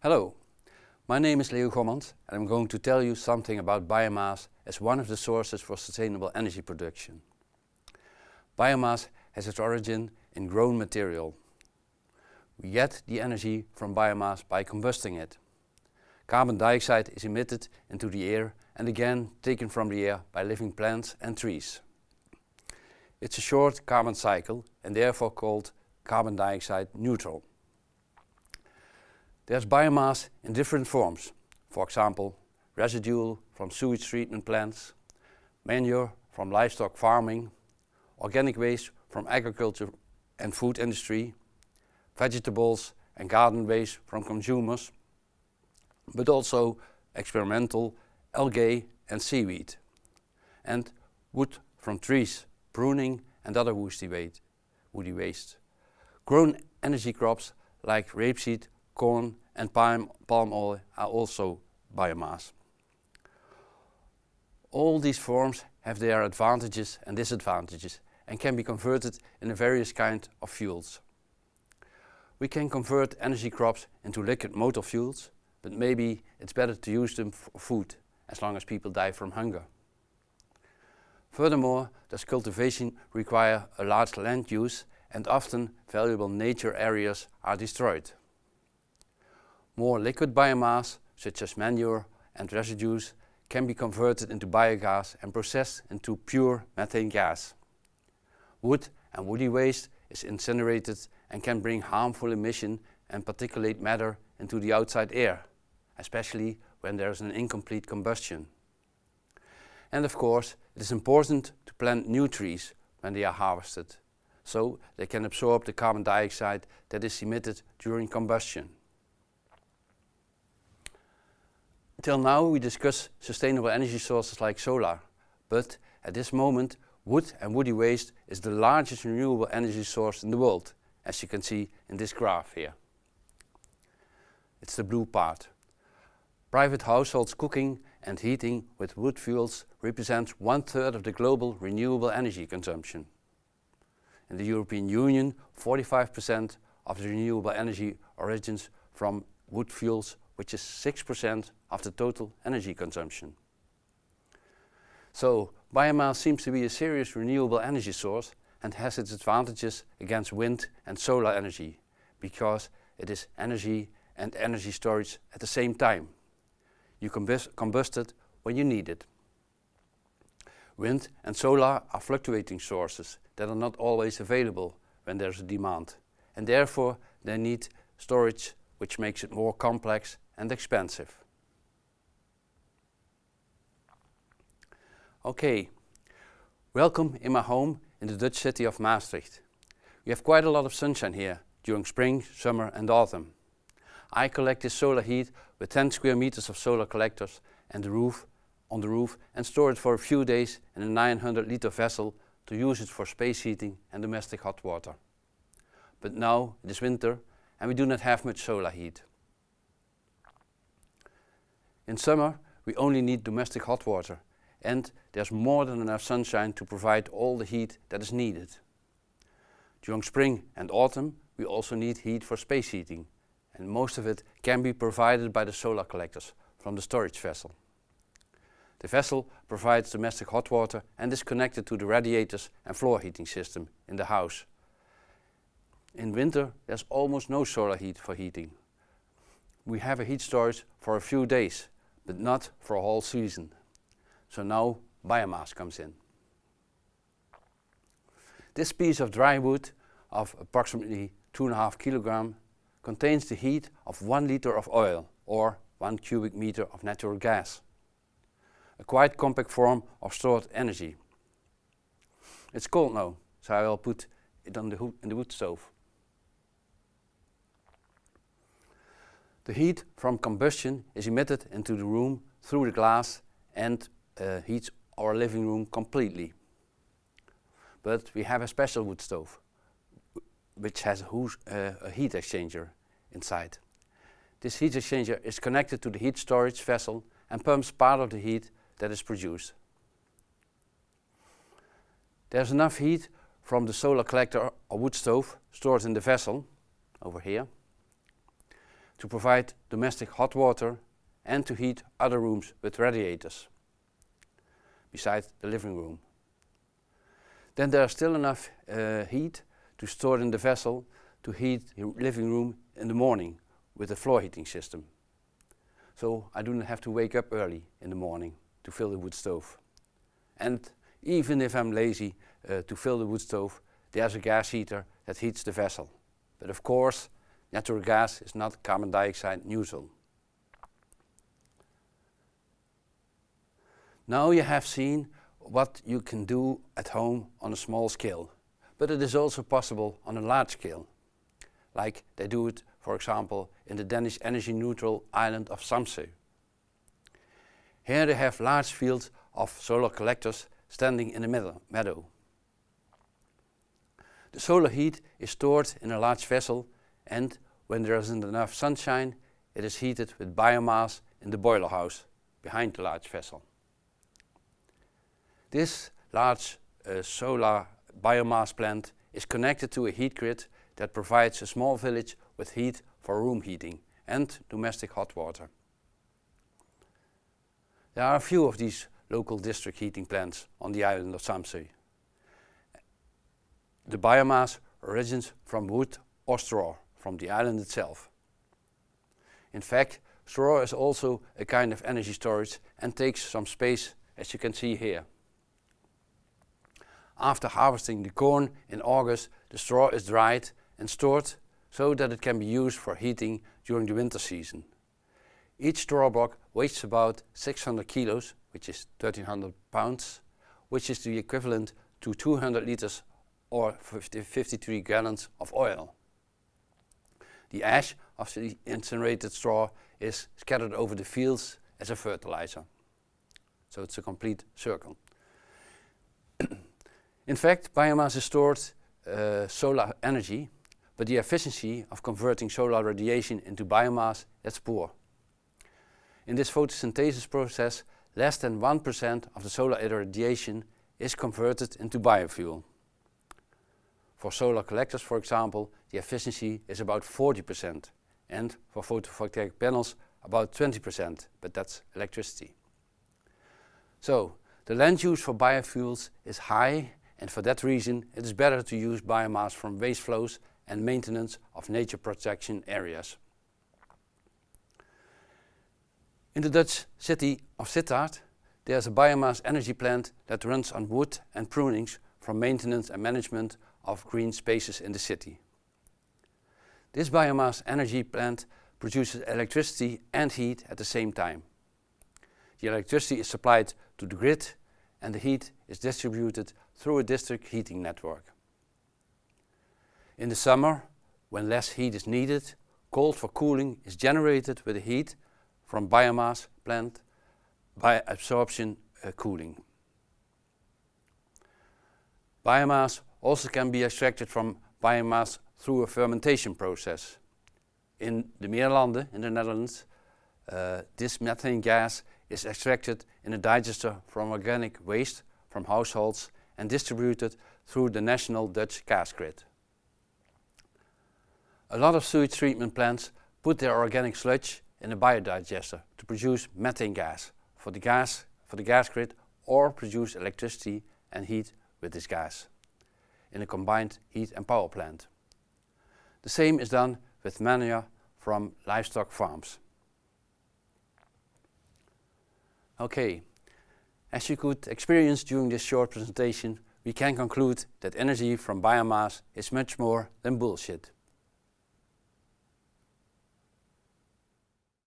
Hello, my name is Leo Gommans and I'm going to tell you something about biomass as one of the sources for sustainable energy production. Biomass has its origin in grown material. We get the energy from biomass by combusting it. Carbon dioxide is emitted into the air and again taken from the air by living plants and trees. It's a short carbon cycle and therefore called carbon dioxide neutral. There's biomass in different forms, for example residual from sewage treatment plants, manure from livestock farming, organic waste from agriculture and food industry, vegetables and garden waste from consumers, but also experimental algae and seaweed, and wood from trees, pruning and other woody waste. Grown energy crops like rapeseed corn and palm, palm oil are also biomass. All these forms have their advantages and disadvantages and can be converted into various kinds of fuels. We can convert energy crops into liquid motor fuels, but maybe it's better to use them for food, as long as people die from hunger. Furthermore, does cultivation require a large land use and often valuable nature areas are destroyed. More liquid biomass, such as manure and residues, can be converted into biogas and processed into pure methane gas. Wood and woody waste is incinerated and can bring harmful emission and particulate matter into the outside air, especially when there is an incomplete combustion. And of course, it is important to plant new trees when they are harvested, so they can absorb the carbon dioxide that is emitted during combustion. Till now we discuss sustainable energy sources like solar, but at this moment wood and woody waste is the largest renewable energy source in the world, as you can see in this graph here. It's the blue part. Private households cooking and heating with wood fuels represents one third of the global renewable energy consumption. In the European Union, 45% of the renewable energy origins from wood fuels which is 6% of the total energy consumption. So biomass seems to be a serious renewable energy source and has its advantages against wind and solar energy because it is energy and energy storage at the same time. You combust, combust it when you need it. Wind and solar are fluctuating sources that are not always available when there's a demand and therefore they need storage which makes it more complex and expensive. Okay, welcome in my home in the Dutch city of Maastricht. We have quite a lot of sunshine here during spring, summer and autumn. I collect this solar heat with 10 square meters of solar collectors and the roof on the roof and store it for a few days in a 900 liter vessel to use it for space heating and domestic hot water. But now it is winter and we do not have much solar heat. In summer we only need domestic hot water and there's more than enough sunshine to provide all the heat that is needed. During spring and autumn we also need heat for space heating and most of it can be provided by the solar collectors from the storage vessel. The vessel provides domestic hot water and is connected to the radiators and floor heating system in the house. In winter there's almost no solar heat for heating. We have a heat storage for a few days but not for a whole season. So now biomass comes in. This piece of dry wood of approximately two and a half kilogram contains the heat of one liter of oil or one cubic meter of natural gas. A quite compact form of stored energy. It's cold now, so I will put it on the in the wood stove. The heat from combustion is emitted into the room through the glass and uh, heats our living room completely. But we have a special wood stove which has a, uh, a heat exchanger inside. This heat exchanger is connected to the heat storage vessel and pumps part of the heat that is produced. There's enough heat from the solar collector or wood stove stored in the vessel over here to provide domestic hot water and to heat other rooms with radiators, besides the living room. Then there is still enough uh, heat to store in the vessel to heat the living room in the morning with a floor heating system. So I do not have to wake up early in the morning to fill the wood stove. And even if I'm lazy uh, to fill the wood stove, there's a gas heater that heats the vessel. But of course, natural gas is not carbon dioxide neutral. Now you have seen what you can do at home on a small scale, but it is also possible on a large scale, like they do it, for example, in the Danish energy neutral island of Samsø. Here they have large fields of solar collectors standing in the meadow. The solar heat is stored in a large vessel and when there isn't enough sunshine, it is heated with biomass in the boiler house behind the large vessel. This large uh, solar biomass plant is connected to a heat grid that provides a small village with heat for room heating and domestic hot water. There are a few of these local district heating plants on the island of Samsø. The biomass originates from wood or straw from the island itself. In fact, straw is also a kind of energy storage and takes some space as you can see here. After harvesting the corn in August, the straw is dried and stored so that it can be used for heating during the winter season. Each straw block weighs about 600 kilos, which is 1300 pounds, which is the equivalent to 200 liters or 50, 53 gallons of oil. The ash of the incinerated straw is scattered over the fields as a fertilizer. So it's a complete circle. In fact, biomass is stored uh, solar energy, but the efficiency of converting solar radiation into biomass is poor. In this photosynthesis process, less than 1% of the solar irradiation is converted into biofuel. For solar collectors, for example, the efficiency is about 40% and for photovoltaic panels about 20%, but that's electricity. So, the land use for biofuels is high and for that reason it is better to use biomass from waste flows and maintenance of nature protection areas. In the Dutch city of Sittard there is a biomass energy plant that runs on wood and prunings for maintenance and management of green spaces in the city. This biomass energy plant produces electricity and heat at the same time. The electricity is supplied to the grid and the heat is distributed through a district heating network. In the summer, when less heat is needed, cold for cooling is generated with the heat from biomass plant by absorption uh, cooling. Biomass also can be extracted from biomass through a fermentation process. In the Meerlanden in the Netherlands, uh, this methane gas is extracted in a digester from organic waste from households and distributed through the national Dutch gas grid. A lot of sewage treatment plants put their organic sludge in a biodigester to produce methane gas for the gas for the gas grid or produce electricity and heat with this gas in a combined heat and power plant. The same is done with manure from livestock farms. Okay, as you could experience during this short presentation, we can conclude that energy from biomass is much more than bullshit.